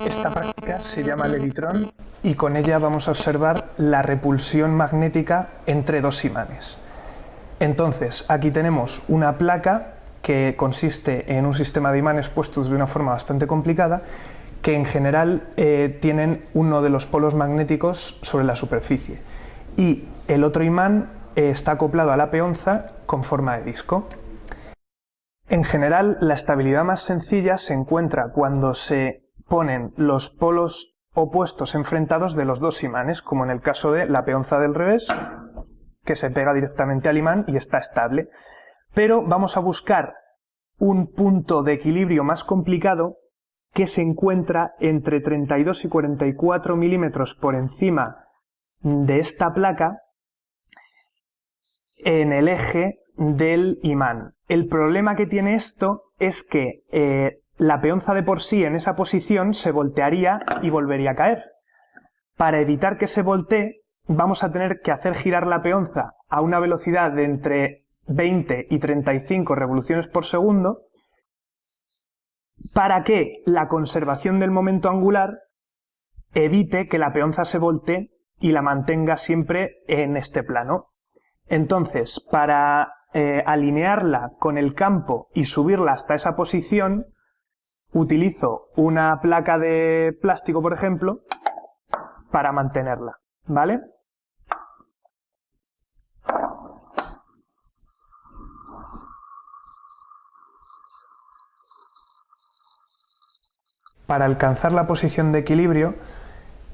Esta práctica se llama levitron y con ella vamos a observar la repulsión magnética entre dos imanes. Entonces, aquí tenemos una placa que consiste en un sistema de imanes puestos de una forma bastante complicada que en general eh, tienen uno de los polos magnéticos sobre la superficie y el otro imán eh, está acoplado a la peonza con forma de disco. En general, la estabilidad más sencilla se encuentra cuando se ponen los polos opuestos enfrentados de los dos imanes, como en el caso de la peonza del revés, que se pega directamente al imán y está estable. Pero vamos a buscar un punto de equilibrio más complicado que se encuentra entre 32 y 44 milímetros por encima de esta placa en el eje del imán. El problema que tiene esto es que eh, la peonza de por sí en esa posición se voltearía y volvería a caer. Para evitar que se voltee, vamos a tener que hacer girar la peonza a una velocidad de entre 20 y 35 revoluciones por segundo para que la conservación del momento angular evite que la peonza se voltee y la mantenga siempre en este plano. Entonces, para eh, alinearla con el campo y subirla hasta esa posición, utilizo una placa de plástico, por ejemplo, para mantenerla, ¿vale? Para alcanzar la posición de equilibrio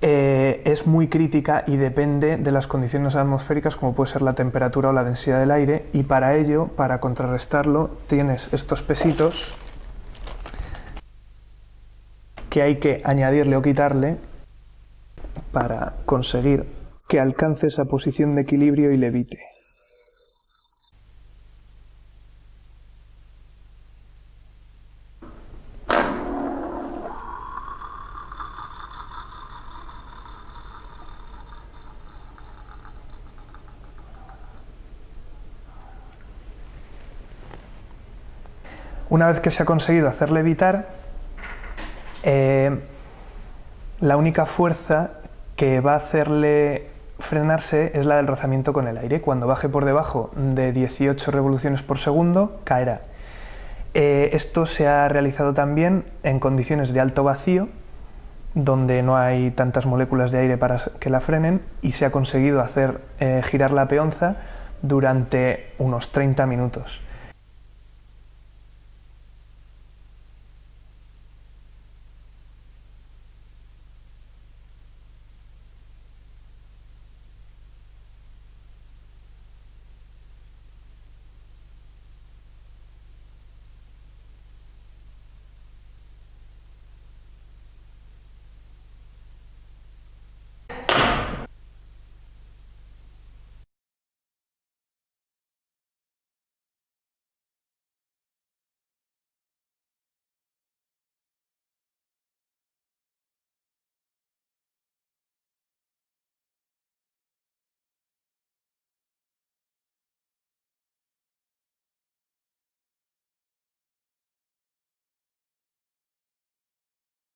eh, es muy crítica y depende de las condiciones atmosféricas como puede ser la temperatura o la densidad del aire y para ello, para contrarrestarlo, tienes estos pesitos que hay que añadirle o quitarle para conseguir que alcance esa posición de equilibrio y levite. Una vez que se ha conseguido hacerle evitar, eh, la única fuerza que va a hacerle frenarse es la del rozamiento con el aire. Cuando baje por debajo de 18 revoluciones por segundo, caerá. Eh, esto se ha realizado también en condiciones de alto vacío, donde no hay tantas moléculas de aire para que la frenen, y se ha conseguido hacer eh, girar la peonza durante unos 30 minutos.